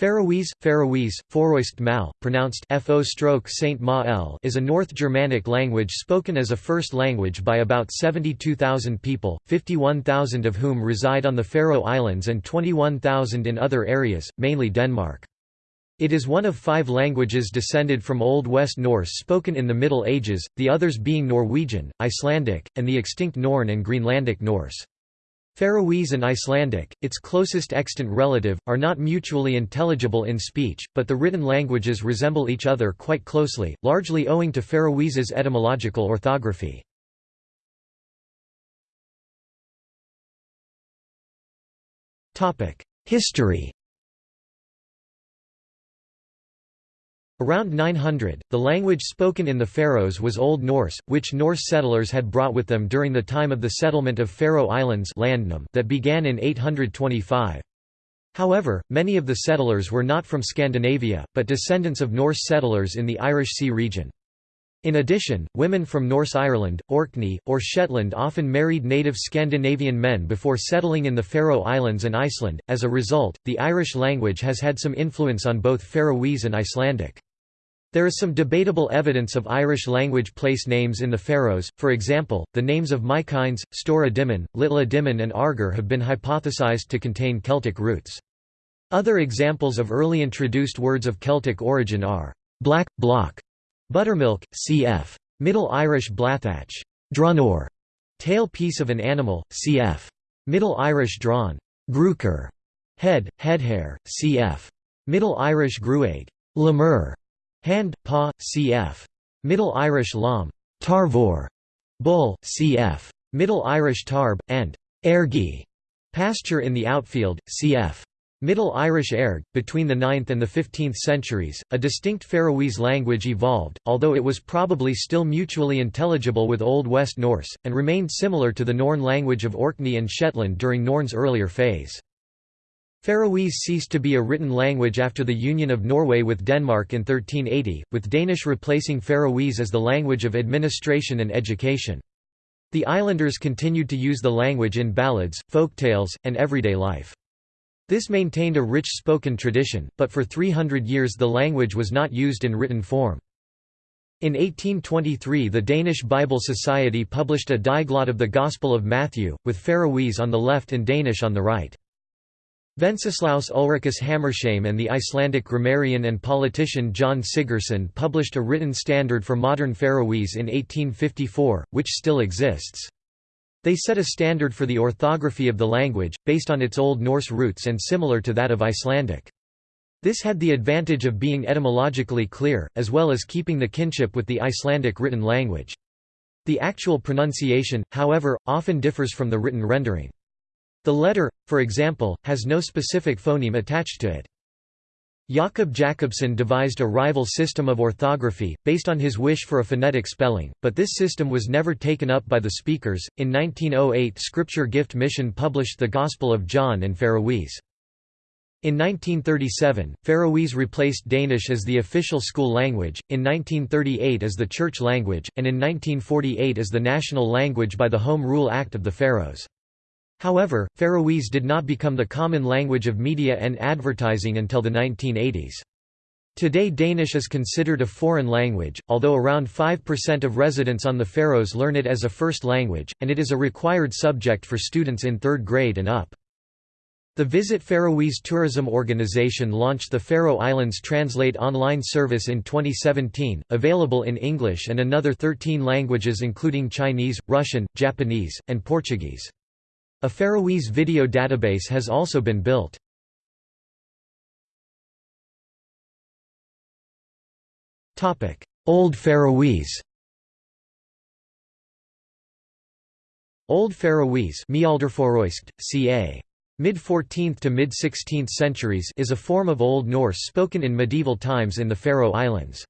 Faroese, Faroese, Foroist Mal, pronounced fo stroke Saint Ma is a North Germanic language spoken as a first language by about 72,000 people, 51,000 of whom reside on the Faroe Islands and 21,000 in other areas, mainly Denmark. It is one of five languages descended from Old West Norse spoken in the Middle Ages, the others being Norwegian, Icelandic, and the extinct Norn and Greenlandic Norse. Faroese and Icelandic, its closest extant relative, are not mutually intelligible in speech, but the written languages resemble each other quite closely, largely owing to Faroese's etymological orthography. History Around 900, the language spoken in the Faroes was Old Norse, which Norse settlers had brought with them during the time of the settlement of Faroe Islands that began in 825. However, many of the settlers were not from Scandinavia, but descendants of Norse settlers in the Irish Sea region. In addition, women from Norse Ireland, Orkney, or Shetland often married native Scandinavian men before settling in the Faroe Islands and Iceland. As a result, the Irish language has had some influence on both Faroese and Icelandic. There is some debatable evidence of Irish language place names in the Faroes, for example, the names of Mykines, Stóra Dímun, Lítla Dímun and Arger have been hypothesized to contain Celtic roots. Other examples of early introduced words of Celtic origin are black, block, buttermilk, cf. Middle Irish blathach, drunor, tail piece of an animal, cf. Middle Irish drawn, gruker, head, headhair, cf. Middle Irish gruaig, lemur, Hand, paw, cf. Middle Irish lam, tarvor, bull, cf. Middle Irish tarb, and ergi, pasture in the outfield, cf. Middle Irish erg. Between the 9th and the 15th centuries, a distinct Faroese language evolved, although it was probably still mutually intelligible with Old West Norse, and remained similar to the Norn language of Orkney and Shetland during Norn's earlier phase. Faroese ceased to be a written language after the union of Norway with Denmark in 1380, with Danish replacing Faroese as the language of administration and education. The islanders continued to use the language in ballads, folktales, and everyday life. This maintained a rich spoken tradition, but for 300 years the language was not used in written form. In 1823 the Danish Bible Society published a diglott of the Gospel of Matthew, with Faroese on the left and Danish on the right. Wenceslaus Ulricus Hammershaimb and the Icelandic grammarian and politician Jón Sigurðsson published a written standard for modern Faroese in 1854, which still exists. They set a standard for the orthography of the language, based on its Old Norse roots and similar to that of Icelandic. This had the advantage of being etymologically clear, as well as keeping the kinship with the Icelandic written language. The actual pronunciation, however, often differs from the written rendering. The letter, for example, has no specific phoneme attached to it. Jakob Jakobsen devised a rival system of orthography, based on his wish for a phonetic spelling, but this system was never taken up by the speakers. In 1908, Scripture Gift Mission published the Gospel of John in Faroese. In 1937, Faroese replaced Danish as the official school language, in 1938 as the church language, and in 1948 as the national language by the Home Rule Act of the Faroes. However, Faroese did not become the common language of media and advertising until the 1980s. Today Danish is considered a foreign language, although around 5% of residents on the Faroes learn it as a first language, and it is a required subject for students in third grade and up. The Visit Faroese Tourism Organization launched the Faroe Islands Translate online service in 2017, available in English and another 13 languages including Chinese, Russian, Japanese, and Portuguese. A Faroese video database has also been built. Old Faroese Old Faroese ca. Mid-14th to mid-16th centuries is a form of Old Norse spoken in medieval times in the Faroe Islands.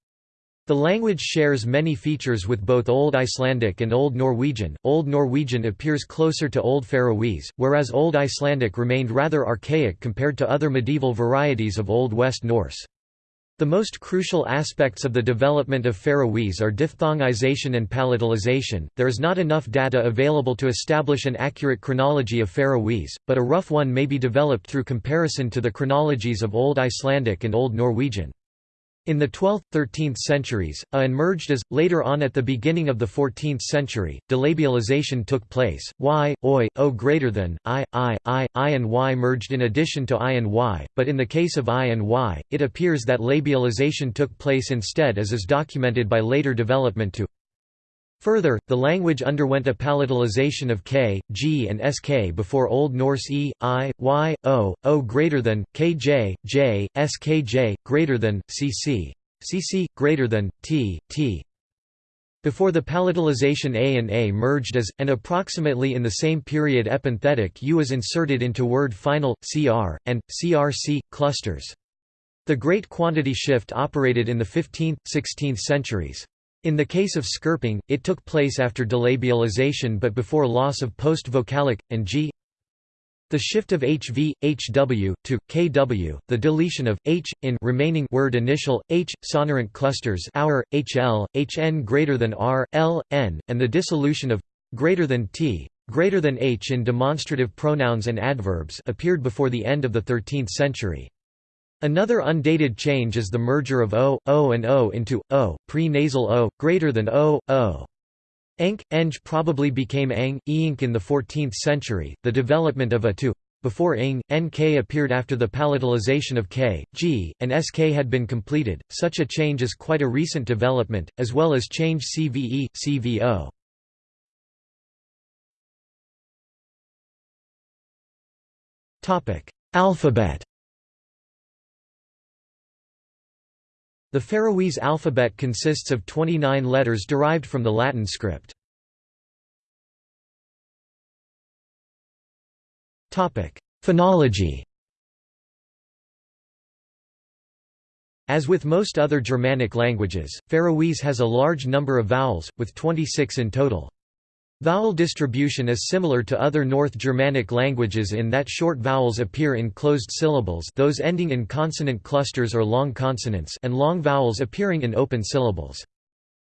The language shares many features with both Old Icelandic and Old Norwegian. Old Norwegian appears closer to Old Faroese, whereas Old Icelandic remained rather archaic compared to other medieval varieties of Old West Norse. The most crucial aspects of the development of Faroese are diphthongization and palatalization. There is not enough data available to establish an accurate chronology of Faroese, but a rough one may be developed through comparison to the chronologies of Old Icelandic and Old Norwegian. In the 12th, 13th centuries, a emerged as, later on at the beginning of the 14th century, delabialization took place, y, oi, o greater than, i, i, i, i and y merged in addition to i and y, but in the case of i and y, it appears that labialization took place instead as is documented by later development to Further, the language underwent a palatalization of k, g and sk before Old Norse e, i, y, o, o greater than, kj, j, skj, greater than, cc, cc, greater than, t, t. Before the palatalization a and a merged as, and approximately in the same period epenthetic u was inserted into word final, cr, and, crc, clusters. The great quantity shift operated in the 15th, 16th centuries. In the case of skirping, it took place after delabialization but before loss of post-vocalic, and g the shift of hv, hw, to kw, the deletion of h in remaining word initial h sonorant clusters our hl, hn greater than r, l, n, and the dissolution of greater than t greater than h in demonstrative pronouns and adverbs appeared before the end of the 13th century. Another undated change is the merger of o, o and o into o, pre-nasal o, greater than o, o. Enk, eng probably became ang, eink in the 14th century. The development of a to before ing, nk appeared after the palatalization of k, g, and sk had been completed. Such a change is quite a recent development, as well as change cve, cvo. Topic: Alphabet. The Faroese alphabet consists of 29 letters derived from the Latin script. Phonology As with most other Germanic languages, Faroese has a large number of vowels, with 26 in total. Vowel distribution is similar to other North Germanic languages in that short vowels appear in closed syllables those ending in consonant clusters or long consonants and long vowels appearing in open syllables.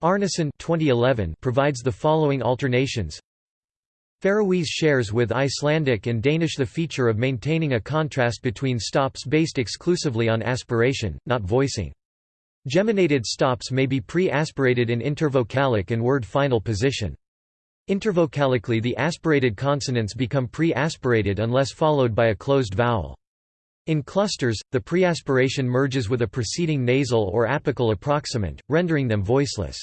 Árnason 2011 provides the following alternations. Faroese shares with Icelandic and Danish the feature of maintaining a contrast between stops based exclusively on aspiration, not voicing. Geminated stops may be pre-aspirated in intervocalic and word final position. Intervocalically the aspirated consonants become pre-aspirated unless followed by a closed vowel. In clusters, the preaspiration merges with a preceding nasal or apical approximant, rendering them voiceless.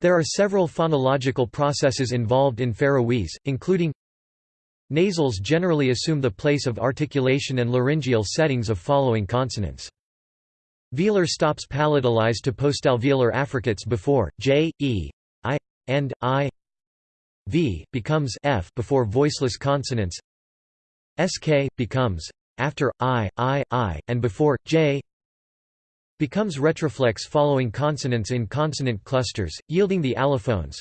There are several phonological processes involved in Faroese, including Nasals generally assume the place of articulation and laryngeal settings of following consonants. Velar stops palatalized to postalveolar affricates before, j, e, i, and, i, v becomes f before voiceless consonants. sk becomes after i, i, i, and before j becomes retroflex following consonants in consonant clusters, yielding the allophones,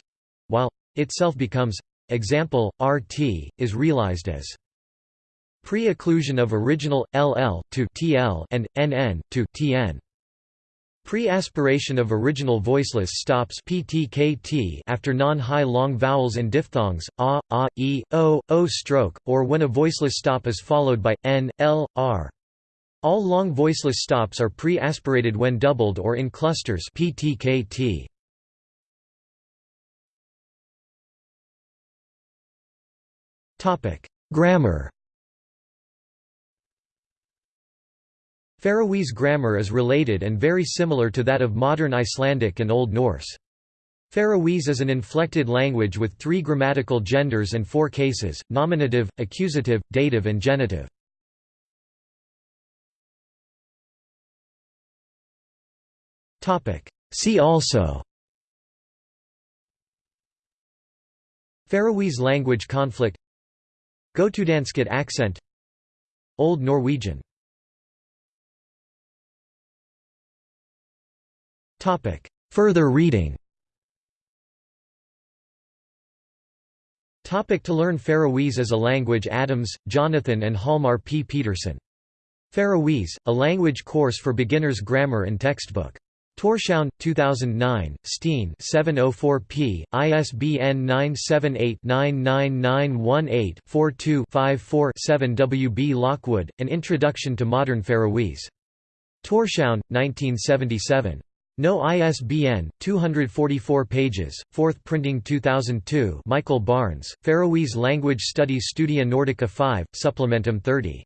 while itself becomes example rt is realized as pre-occlusion of original ll to tl and nn to tn. Pre-aspiration of original voiceless stops ptkT after non-high long vowels and diphthongs, a, a, e, o, o stroke, or when a voiceless stop is followed by n, l, r. All long voiceless stops are pre-aspirated when doubled or in clusters ptkT. Grammar Faroese grammar is related and very similar to that of modern Icelandic and Old Norse. Faroese is an inflected language with three grammatical genders and four cases, nominative, accusative, dative and genitive. See also Faroese language conflict Götudanskat accent Old Norwegian Further reading Topic to learn Faroese as a language Adams, Jonathan and Hjalmar P. Petersen. Faroese, a language course for beginners grammar and textbook. Tórshavn, 2009, Steen 704p, ISBN 978-999184-2-54-7 W. B. Lockwood, An Introduction to Modern Faroese. Tórshavn, 1977. No ISBN, 244 pages, 4th printing 2002 Michael Barnes, Faroese Language Studies Studia Nordica 5, Supplementum 30.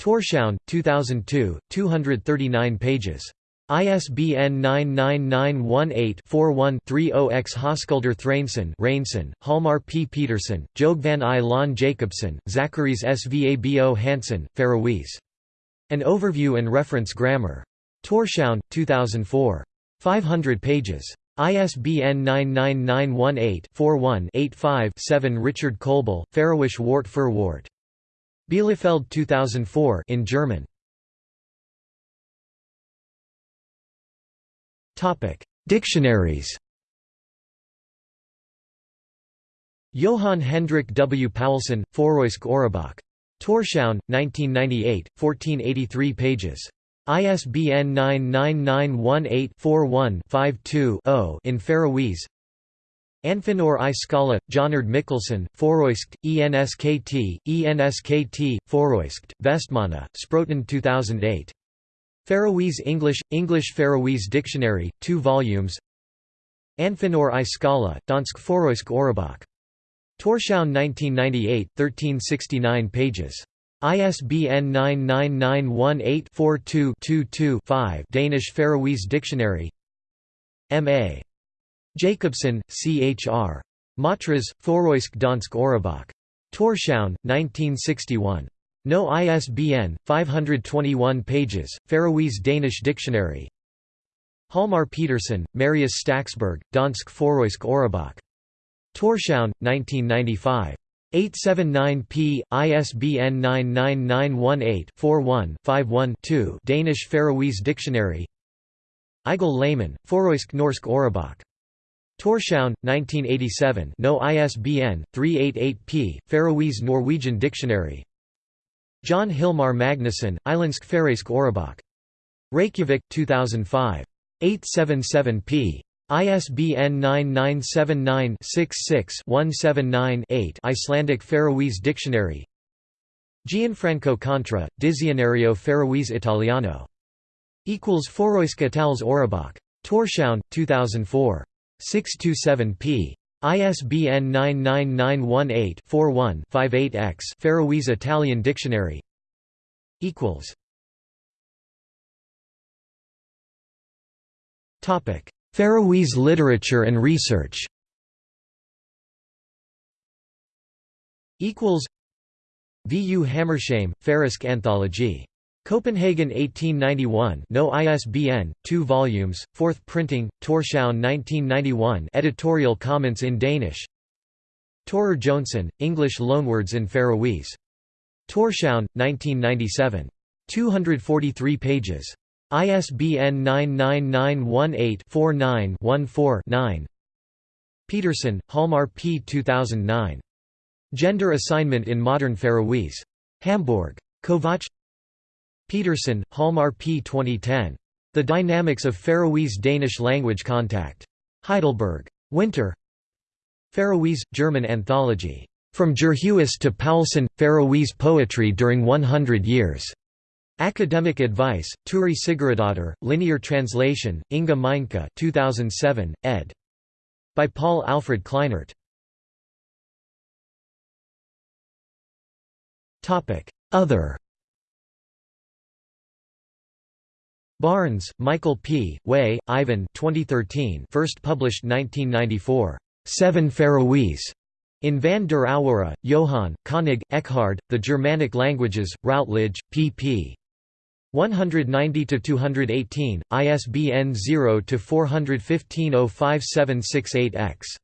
Tórshavn, 2002, 239 pages. ISBN 99918-41-30-X Hoskulder Thrainson Rainson, Hjalmar P. Petersen, Jogvan I. Lon Jacobsen, Zacharies Svabo Hansen, Faroese. An Overview and Reference Grammar. Tórshavn, 2004. 500 pages. ISBN 99918-41-85-7 Richard Kölbl, Faroish Wort für Wort. Bielefeld 2004 in German. Dictionaries. Johann Hendrik W. Poulsen, Foroisk Orebach. Tórshavn, 1998, 1483 pages. ISBN 99918-41-52-0 in Faroese Anfinor i Skala, Jonard Mikkelsen, Foroiskt, ENSKT, ENSKT, Foroiskt, Vestmana, Sproten 2008. Faroese English, English Faroese Dictionary, 2 volumes Anfinor i Skala, Dansk Foroisk Orebach. Tórshavn 1998, 1369 pages. ISBN 99918-42-22-5 Danish Faroese Dictionary M.A. Jacobsen, C.H.R. Matras, Foroisk Dansk Orebach. Tórshavn, 1961. No ISBN, 521 pages, Faroese Danish Dictionary Hjalmar Petersen, Marius Staxberg, Dansk Foroisk Orebach. Tórshavn, 1995. 879p, ISBN 99918-41-51-2 Danish Faroese Dictionary Eigil Lehmann, Foroisk Norsk Orebach. Tórshavn, 1987 no ISBN, 388p, Faroese Norwegian Dictionary John Hilmar Magnusson, Islandsk Færøysk Orebach. Reykjavik, 2005. 877p. ISBN 9979-66-179-8 Icelandic Faroese Dictionary Gianfranco Contri, Dizionario Faroese Italiano. Equals Foroisk Itals Orebach. Tórshavn, 2004. 627p. ISBN 99918-41-58-X Faroese Italian Dictionary Faroese literature and research V. U. Hammershaimb, Farisk Anthology Copenhagen 1891 no ISBN, 2 volumes, 4th printing, Tórshavn 1991 editorial comments in Danish Torer Johnson, English loanwords in Faroese. Tórshavn, 1997. 243 pages. ISBN 99918-49-14-9 Petersen, Hjalmar P. 2009. Gender Assignment in Modern Faroese. Hamburg. Kovach Petersen, Hjalmar P. 2010. The Dynamics of Faroese-Danish Language Contact. Heidelberg. Winter. Faroese, German anthology. From Djurhuus to Paulsen, Faroese Poetry During 100 Years. Academic Advice, Turi Sigurðardóttir, Linear Translation, Inga Meinke 2007, ed. By Paul Alfred Kleinert. Other Barnes, Michael P., Way, Ivan 2013 first published 1994. Seven Faroese. In van der Aurora, Johann, Koenig, Eckhard, The Germanic Languages, Routledge, pp. 190–218, ISBN 0-415-05768-X.